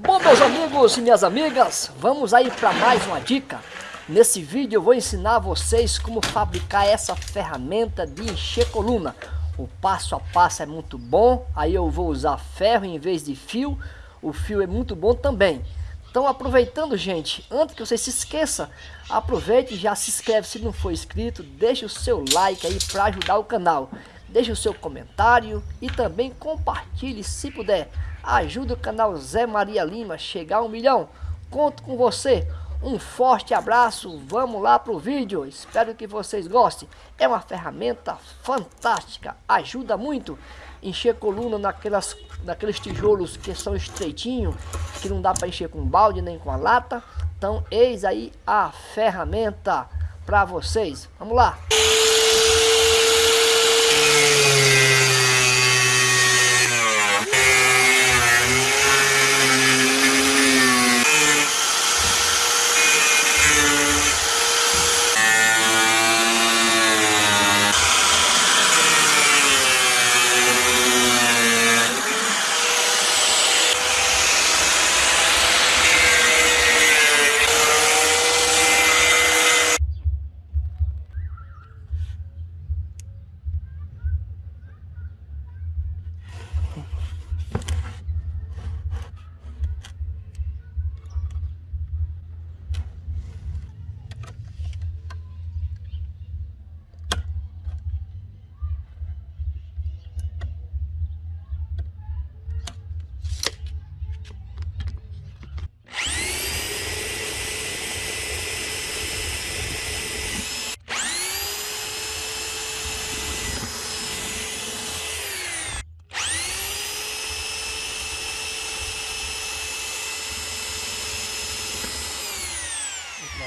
Bom, meus amigos e minhas amigas, vamos aí para mais uma dica. Nesse vídeo eu vou ensinar vocês como fabricar essa ferramenta de encher coluna. O passo a passo é muito bom, aí eu vou usar ferro em vez de fio. O fio é muito bom também. Então aproveitando gente, antes que você se esqueça, aproveite e já se inscreve se não for inscrito, deixe o seu like aí para ajudar o canal. Deixe o seu comentário e também compartilhe se puder. Ajuda o canal Zé Maria Lima a chegar a um milhão. Conto com você. Um forte abraço, vamos lá para o vídeo, espero que vocês gostem. É uma ferramenta fantástica, ajuda muito encher coluna naquelas, naqueles tijolos que são estreitinhos, que não dá para encher com balde nem com a lata. Então eis aí a ferramenta para vocês, vamos lá.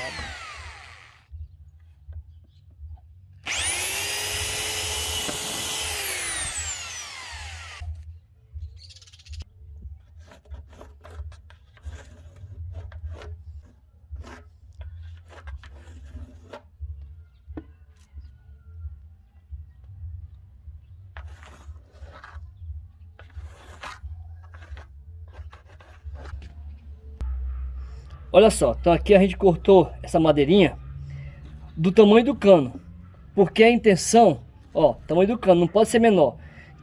job. Olha só, então aqui a gente cortou essa madeirinha do tamanho do cano. Porque a intenção, ó, tamanho do cano, não pode ser menor.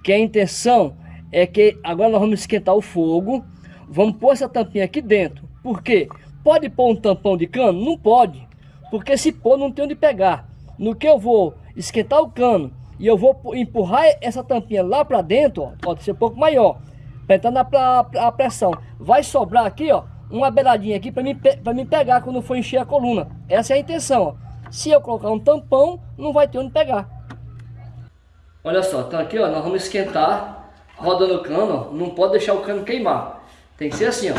Que a intenção é que agora nós vamos esquentar o fogo. Vamos pôr essa tampinha aqui dentro. Por quê? Pode pôr um tampão de cano? Não pode. Porque se pôr não tem onde pegar. No que eu vou esquentar o cano e eu vou empurrar essa tampinha lá para dentro, ó, pode ser um pouco maior. Para entrar na a pressão. Vai sobrar aqui, ó uma beiradinha aqui para mim, pra mim pegar quando for encher a coluna. Essa é a intenção. Ó. Se eu colocar um tampão, não vai ter onde pegar. Olha só, então aqui ó, nós vamos esquentar rodando o cano, ó. não pode deixar o cano queimar. Tem que ser assim, ó.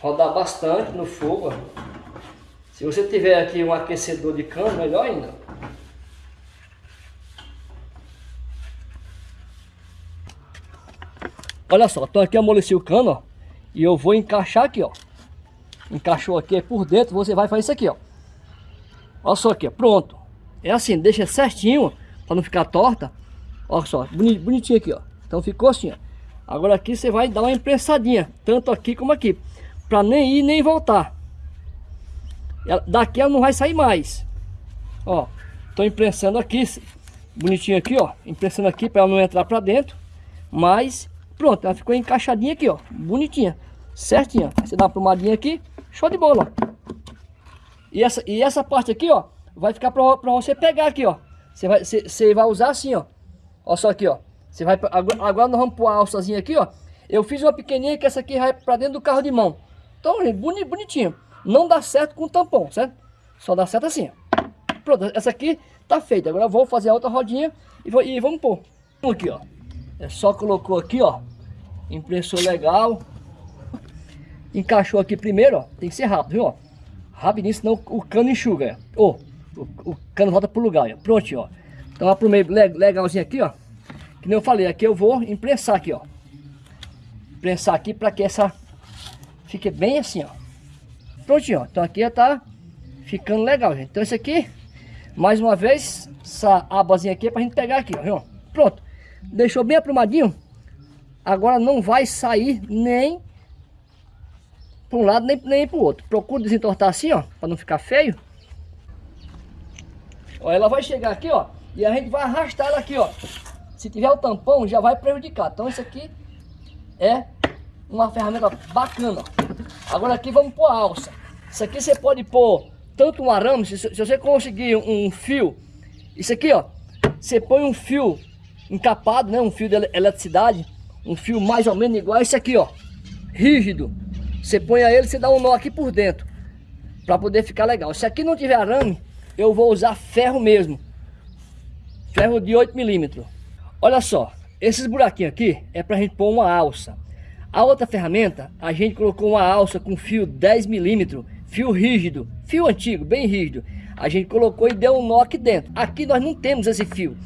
Rodar bastante no fogo, ó. Se você tiver aqui um aquecedor de cano, melhor ainda. Olha só, então aqui amoleci o cano, ó. E eu vou encaixar aqui, ó. Encaixou aqui por dentro, você vai fazer isso aqui, ó. Olha só aqui, pronto. É assim, deixa certinho, para não ficar torta. Olha só, bonitinho aqui, ó. Então ficou assim, ó. Agora aqui você vai dar uma imprensadinha, tanto aqui como aqui. Para nem ir nem voltar. Daqui ela não vai sair mais. Ó, tô imprensando aqui, bonitinho aqui, ó. Imprensando aqui para ela não entrar para dentro. Mas Pronto, ela ficou encaixadinha aqui, ó. Bonitinha. Certinha. Você dá uma plumadinha aqui. Show de bola, E essa, e essa parte aqui, ó. Vai ficar pra, pra você pegar aqui, ó. Você vai, você, vai usar assim, ó. Olha só aqui, ó. Você vai, agora, nós vamos pôr a alçazinha aqui, ó. Eu fiz uma pequenininha que essa aqui vai pra dentro do carro de mão. Então, gente, bonitinho. Não dá certo com tampão, certo? Só dá certo assim, ó. Pronto, essa aqui tá feita. Agora eu vou fazer a outra rodinha e, vou, e vamos pôr. Aqui, ó. É só colocou aqui, ó. Impressor legal. Encaixou aqui primeiro, ó. Tem que ser rápido, viu? Ó. Rapidinho, senão o cano enxuga. Ó. Oh, o, o, cano volta pro lugar, ó. Pronto, ó. Então aprumei legalzinho aqui, ó. Que nem eu falei, aqui eu vou imprensar aqui, ó. Imprensar aqui para que essa fique bem assim, ó. Prontinho, ó. Então aqui já tá ficando legal, gente. Então esse aqui, mais uma vez, essa abazinha aqui é pra gente pegar aqui, ó. Pronto. Deixou bem aprumadinho. Agora não vai sair nem para um lado nem, nem para o outro. Procura desentortar assim, ó, para não ficar feio. Ó, ela vai chegar aqui, ó, e a gente vai arrastar ela aqui, ó. Se tiver o tampão, já vai prejudicar. Então isso aqui é uma ferramenta bacana. Agora aqui vamos pôr a alça. Isso aqui você pode pôr tanto um arame, se, se você conseguir um, fio, isso aqui ó, você põe um fio encapado, né, um fio de eletricidade, um fio mais ou menos igual a esse aqui ó, rígido. Você põe a ele, você dá um nó aqui por dentro, para poder ficar legal. Se aqui não tiver arame, eu vou usar ferro mesmo, ferro de 8 milímetros. Olha só, esses buraquinhos aqui é para a gente pôr uma alça. A outra ferramenta, a gente colocou uma alça com fio 10 milímetros, fio rígido, fio antigo, bem rígido. A gente colocou e deu um nó aqui dentro. Aqui nós não temos esse fio.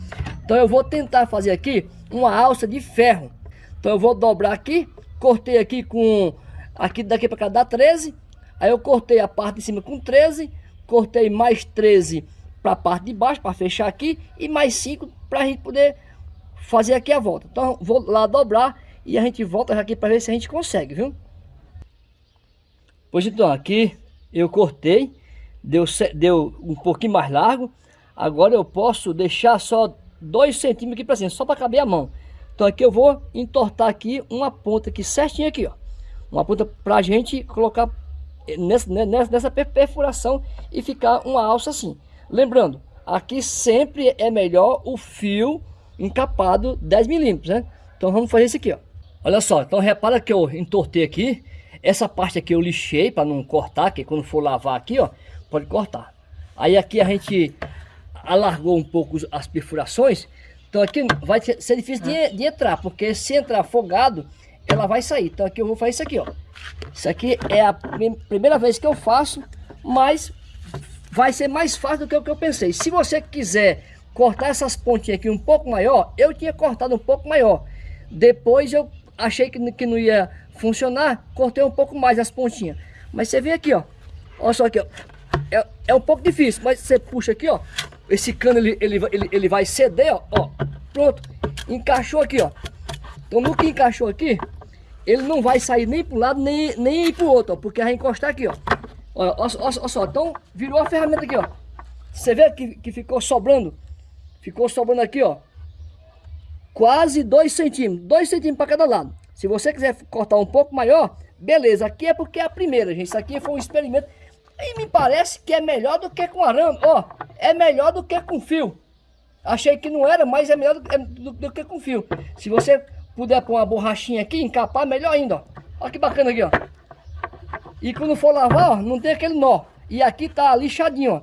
Então eu vou tentar fazer aqui uma alça de ferro. Então eu vou dobrar aqui, cortei aqui com, aqui daqui para cá dá 13. Aí eu cortei a parte de cima com 13, cortei mais 13 para a parte de baixo, para fechar aqui, e mais 5 para a gente poder fazer aqui a volta. Então vou lá dobrar e a gente volta aqui para ver se a gente consegue, viu? Pois então, aqui eu cortei, deu, deu um pouquinho mais largo. Agora eu posso deixar só 2 centímetros aqui para cima, só para caber a mão. Então aqui eu vou entortar aqui uma ponta aqui certinha aqui, ó. Uma ponta para a gente colocar nessa, nessa, nessa perfuração e ficar uma alça assim. Lembrando, aqui sempre é melhor o fio encapado 10 milímetros, né? Então vamos fazer isso aqui, ó. Olha só, então repara que eu entortei aqui. Essa parte aqui eu lixei para não cortar, que quando for lavar aqui, ó, pode cortar. Aí aqui a gente alargou um pouco as perfurações. Então aqui vai ser difícil de, de entrar, porque se entrar afogado, ela vai sair. Então aqui eu vou fazer isso aqui, ó. Isso aqui é a primeira vez que eu faço, mas vai ser mais fácil do que o que eu pensei. Se você quiser cortar essas pontinhas aqui um pouco maior, eu tinha cortado um pouco maior. Depois eu achei que, que não ia funcionar, cortei um pouco mais as pontinhas. Mas você vê aqui, ó. Olha só aqui, ó. É, é um pouco difícil, mas você puxa aqui, ó. Esse cano, ele, ele, ele, ele vai ceder, ó. ó. Pronto. Encaixou aqui, ó. Então no que encaixou aqui, ele não vai sair nem para um lado, nem, nem para o outro, ó. Porque vai encostar aqui, ó. Olha, olha, só. Então virou a ferramenta aqui, ó. Você vê que, que ficou sobrando Ficou sobrando aqui, ó. Quase 2 centímetros. 2 centímetros para cada lado. Se você quiser cortar um pouco maior, beleza. Aqui é porque é a primeira, gente. Isso aqui foi um experimento. E me parece que é melhor do que com arame. Ó, é melhor do que com fio. Achei que não era, mas é melhor do, é, do, do que com fio. Se você puder pôr uma borrachinha aqui, encapar, melhor ainda, ó. Olha que bacana aqui, ó. E quando for lavar, ó, não tem aquele nó. E aqui tá lixadinho, ó.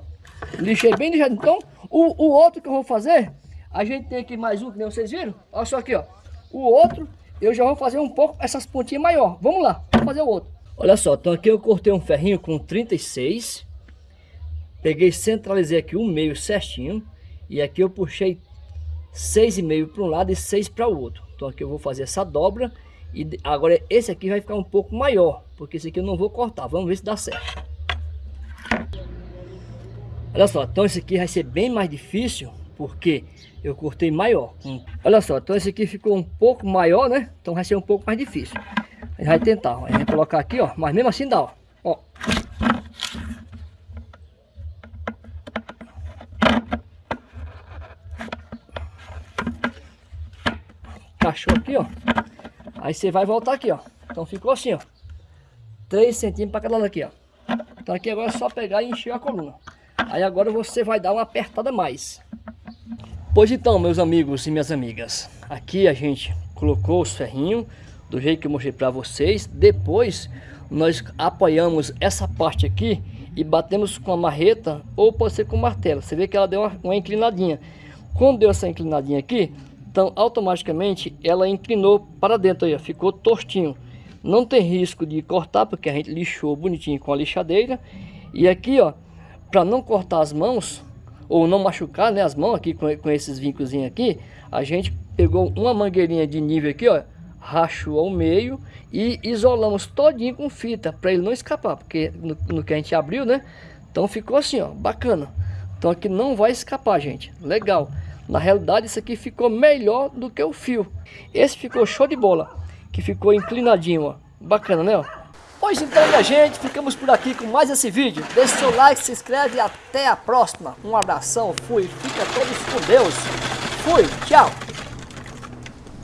Lixei bem lixadinho. Então, o, o outro que eu vou fazer, a gente tem aqui mais um, que nem vocês viram. Olha só aqui, ó. O outro, eu já vou fazer um pouco essas pontinhas maior. Vamos lá, vamos fazer o outro. Olha só, então aqui eu cortei um ferrinho com 36. Peguei, centralizei aqui um meio certinho. E aqui eu puxei 6,5 para um lado e 6 para o outro. Então aqui eu vou fazer essa dobra. E agora esse aqui vai ficar um pouco maior. Porque esse aqui eu não vou cortar. Vamos ver se dá certo. Olha só, então esse aqui vai ser bem mais difícil, porque eu cortei maior. Olha só, então esse aqui ficou um pouco maior, né? Então vai ser um pouco mais difícil. A gente vai tentar, a gente vai colocar aqui, ó, mas mesmo assim dá, ó. ó. Encaixou aqui, ó. Aí você vai voltar aqui, ó. Então ficou assim, ó. 3 centímetros para cada lado aqui, ó. Então aqui agora é só pegar e encher a coluna. Aí agora você vai dar uma apertada mais. Pois então, meus amigos e minhas amigas, aqui a gente colocou os ferrinhos do jeito que eu mostrei para vocês. Depois nós apoiamos essa parte aqui e batemos com a marreta ou pode ser com martelo. Você vê que ela deu uma, uma inclinadinha. Quando deu essa inclinadinha aqui, então automaticamente ela inclinou para dentro aí, ó, ficou tortinho. Não tem risco de cortar porque a gente lixou bonitinho com a lixadeira. E aqui, ó, para não cortar as mãos ou não machucar né, as mãos aqui com, com esses vincos aqui, a gente pegou uma mangueirinha de nível aqui, ó, rachou ao meio e isolamos todinho com fita para ele não escapar, porque no, no, que a gente abriu, né? Então ficou assim, ó, bacana. Então aqui não vai escapar, gente. Legal. Na realidade isso aqui ficou melhor do que o fio. Esse ficou show de bola, que ficou inclinadinho, ó. Bacana, né, ó? Pois então, minha gente, ficamos por aqui com mais esse vídeo. Deixe seu like, se inscreve e até a próxima. Um abração, fui, fica todos com Deus. Fui, tchau.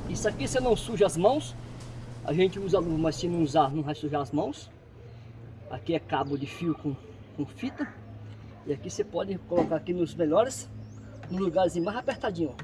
Isso aqui você não suja as mãos. A gente usa luva, mas se não usar, não vai sujar as mãos. Aqui é cabo de fio com, com fita. E aqui você pode colocar aqui nos melhores, nos lugares mais apertadinho.